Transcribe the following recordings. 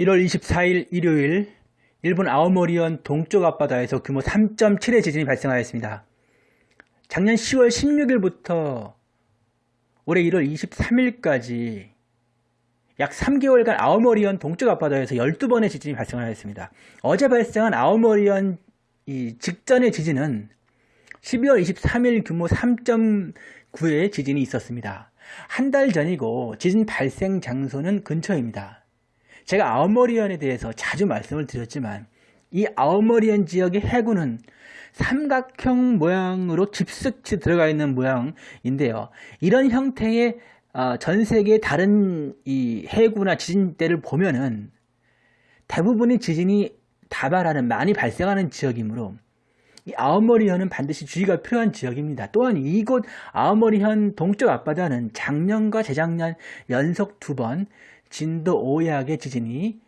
1월 24일 일요일 일본 아오모리현 동쪽 앞바다에서 규모 3.7의 지진이 발생하였습니다. 작년 10월 16일부터 올해 1월 23일까지 약 3개월간 아오모리현 동쪽 앞바다에서 12번의 지진이 발생하였습니다. 어제 발생한 아오모리현 직전의 지진은 12월 23일 규모 3.9의 지진이 있었습니다. 한 달 전이고 지진 발생 장소는 근처입니다. 제가 아오모리현에 대해서 자주 말씀을 드렸지만 이 아오모리현 지역의 해구는 삼각형 모양으로 깊숙이 들어가 있는 모양인데요. 이런 형태의 어, 전 세계 다른 이 해구나 지진대를 보면은 대부분의 지진이 다발하는 많이 발생하는 지역이므로 이 아오모리현은 반드시 주의가 필요한 지역입니다. 또한 이곳 아오모리현 동쪽 앞바다는 작년과 재작년 연속 두 번 진도 5약의 지진이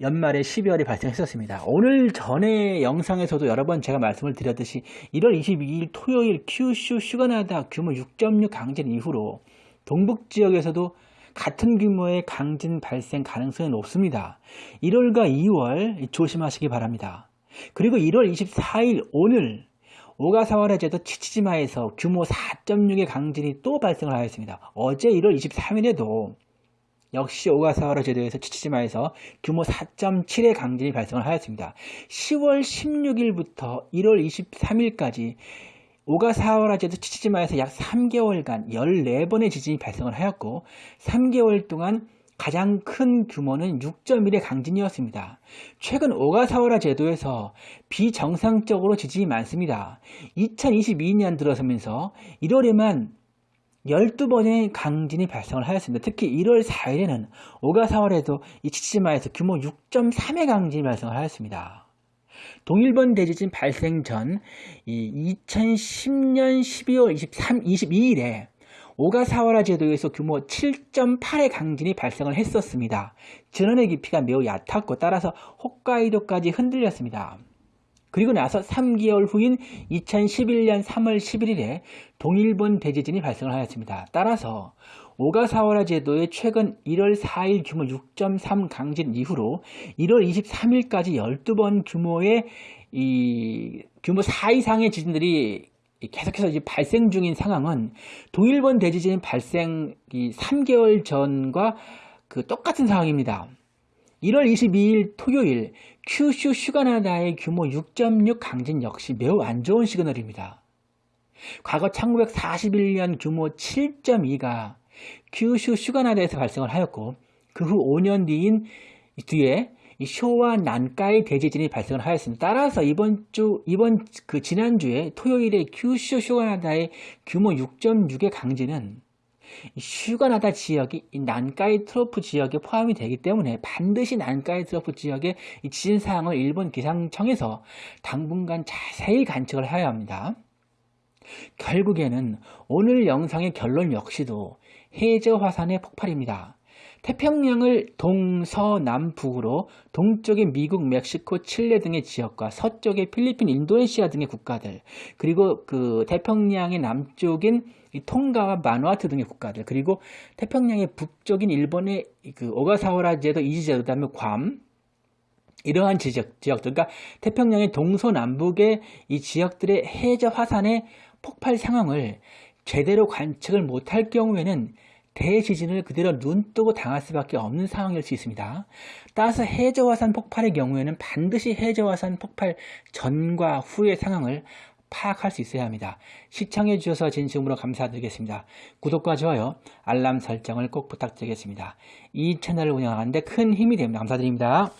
연말에 12월에 발생했었습니다. 오늘 전에 영상에서도 여러 번 제가 말씀을 드렸듯이 1월 22일 토요일 큐슈 슈가나다 규모 6.6 강진 이후로 동북 지역에서도 같은 규모의 강진 발생 가능성이 높습니다. 1월과 2월 조심하시기 바랍니다. 그리고 1월 24일 오늘 오가사와라 제도 치치지마에서 규모 4.6의 강진이 또 발생을 하였습니다. 어제 1월 23일에도 역시 오가사와라 제도에서 치치지마에서 규모 4.7의 강진이 발생을 하였습니다. 10월 16일부터 1월 23일까지 오가사와라 제도 치치지마에서 약 3개월간 14번의 지진이 발생을 하였고 3개월 동안 가장 큰 규모는 6.1의 강진이었습니다. 최근 오가사와라 제도에서 비정상적으로 지진이 많습니다. 2022년 들어서면서 1월에만 12번의 강진이 발생을 하였습니다. 특히 1월 4일에는 오가사와에도 이 치치마에서 규모 6.3의 강진이 발생을 하였습니다. 동일본 대지진 발생 전 2010년 12월 23, 22일에 오가사와라 제도에서 규모 7.8의 강진이 발생을 했었습니다. 전원의 깊이가 매우 얕았고 따라서 홋카이도까지 흔들렸습니다. 그리고 나서 3개월 후인 2011년 3월 11일에 동일본 대지진이 발생을 하였습니다. 따라서 오가사와라 제도의 최근 1월 4일 규모 6.3 강진 이후로 1월 23일까지 12번 규모의 이 규모 4 이상의 지진들이 계속해서 이제 발생 중인 상황은 동일본 대지진 발생 3개월 전과 그 똑같은 상황입니다. 1월 22일 토요일 큐슈 휴가나다의 규모 6.6 강진 역시 매우 안 좋은 시그널입니다. 과거 1941년 규모 7.2가 큐슈 휴가나다에서 발생을 하였고 그 후 5년 뒤인 뒤에 쇼와 난카이 대지진이 발생을 하였습니다. 따라서 이번 주 이번 그 지난주에 토요일에 큐슈 휴가나다의 규모 6.6의 강진은 휴가나다 지역이 난카이 트로프 지역에 포함이 되기 때문에 반드시 난카이 트로프 지역의 지진 사항을 일본 기상청에서 당분간 자세히 관측을 해야 합니다. 결국에는 오늘 영상의 결론 역시도 해저 화산의 폭발입니다. 태평양을 동서남북으로 동쪽의 미국, 멕시코, 칠레 등의 지역과 서쪽의 필리핀, 인도네시아 등의 국가들 그리고 그 태평양의 남쪽인 통가와 마누아트 등의 국가들 그리고 태평양의 북쪽인 일본의 그 오가사와라 제도, 이지제도, 그다음에 괌 이러한 지역, 지역들, 그러니까 태평양의 동서남북의 이 지역들의 해저 화산의 폭발 상황을 제대로 관측을 못할 경우에는 대지진을 그대로 눈 뜨고 당할 수밖에 없는 상황일 수 있습니다. 따라서 해저화산 폭발의 경우에는 반드시 해저화산 폭발 전과 후의 상황을 파악할 수 있어야 합니다. 시청해 주셔서 진심으로 감사드리겠습니다. 구독과 좋아요, 알람 설정을 꼭 부탁드리겠습니다. 이 채널을 운영하는데 큰 힘이 됩니다. 감사드립니다.